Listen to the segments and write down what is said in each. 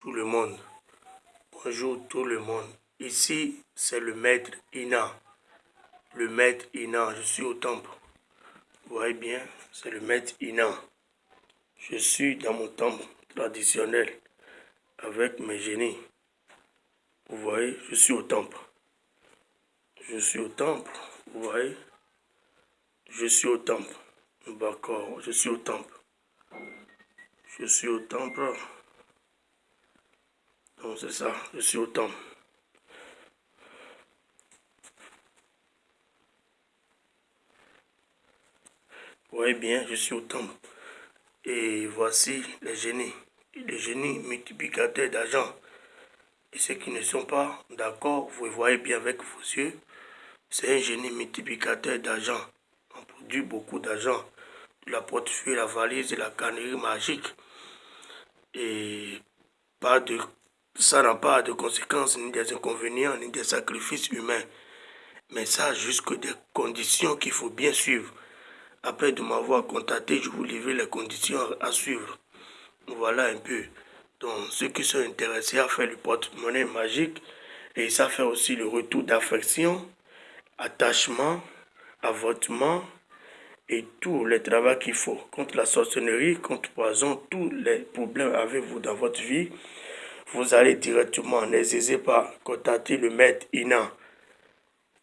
tout le monde. Bonjour tout le monde. Ici, c'est le maître Ina. Le maître Ina, je suis au temple. Vous voyez bien, c'est le maître Ina. Je suis dans mon temple traditionnel avec mes génies. Vous voyez, je suis au temple. Je suis au temple, vous voyez. Je suis au temple. D'accord, je suis au temple. Je suis au temple. C'est ça, je suis au temple. Vous voyez bien, je suis au temple. Et voici les génies. Les génies multiplicateurs d'argent. Et ceux qui ne sont pas d'accord, vous voyez bien avec vos yeux, c'est un génie multiplicateur d'argent. On produit beaucoup d'argent. La portefeuille, la valise et la cannerie magique. Et pas de, ça n'a pas de conséquences, ni des inconvénients, ni des sacrifices humains. Mais ça, jusque des conditions qu'il faut bien suivre. Après de m'avoir contacté, je vous livre les conditions à suivre. Voilà un peu. Donc, ceux qui sont intéressés à faire le porte-monnaie magique, et ça fait aussi le retour d'affection, attachement, avortement, et tout le travail qu'il faut contre la sorcellerie, contre poison, tous les problèmes avec vous dans votre vie, vous allez directement, n'hésitez pas, contacter le maître Inan.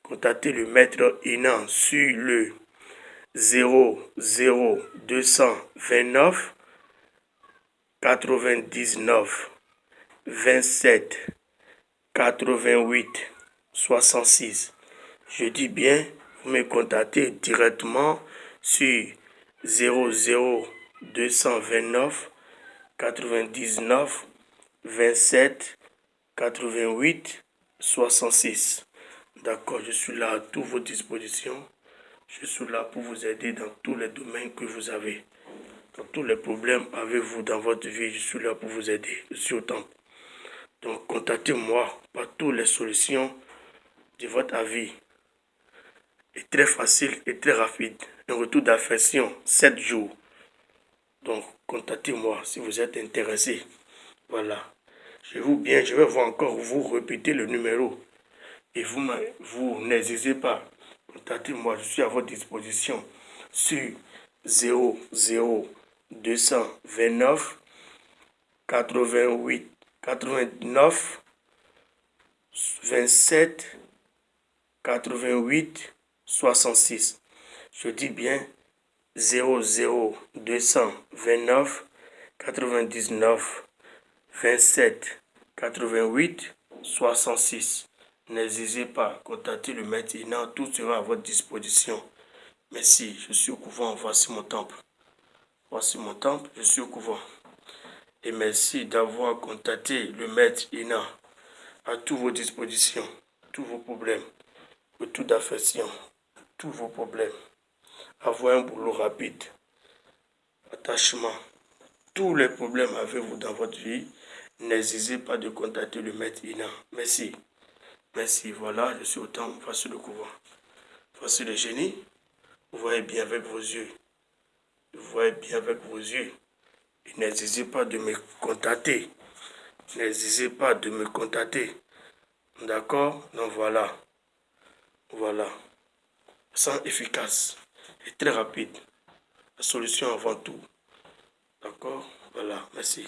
Contactez le maître Inan sur le 0 229 99 27 88 66. Je dis bien, vous me contactez directement sur 00 229 99 27 88 66. D'accord, je suis là à toutes vos dispositions. Je suis là pour vous aider dans tous les domaines que vous avez. Dans tous les problèmes avez-vous dans votre vie, je suis là pour vous aider. Je suis au temple. Donc, contactez-moi par toutes les solutions de votre avis. est très facile et très rapide. Un retour d'affection, 7 jours. Donc, contactez-moi si vous êtes intéressé. Voilà. Je vous bien, je vais vous encore vous répéter le numéro. Et vous, vous n'hésitez pas contactez-moi, je suis à votre disposition sur 00 229 88 89 27 88 66. Je dis bien 00 229 99 27 88 66. N'hésitez pas, contactez le maître Inan, tout sera à votre disposition. Merci, je suis au couvent, voici mon temple. Voici mon temple, je suis au couvent. Et merci d'avoir contacté le maître Ina à toutes vos dispositions, tous vos problèmes, toute affection, tous vos problèmes. Avoir un boulot rapide, attachement, tous les problèmes avez-vous dans votre vie, n'hésitez pas de contacter le maître Ina. Merci. Merci, voilà, je suis au temple, voici le couvent. Voici le génie. Vous voyez bien avec vos yeux. Vous voyez bien avec vos yeux. N'hésitez pas de me contacter. N'hésitez pas de me contacter. D'accord? Donc voilà. Voilà. Sans efficace et très rapide. La solution avant tout. Voilà, merci.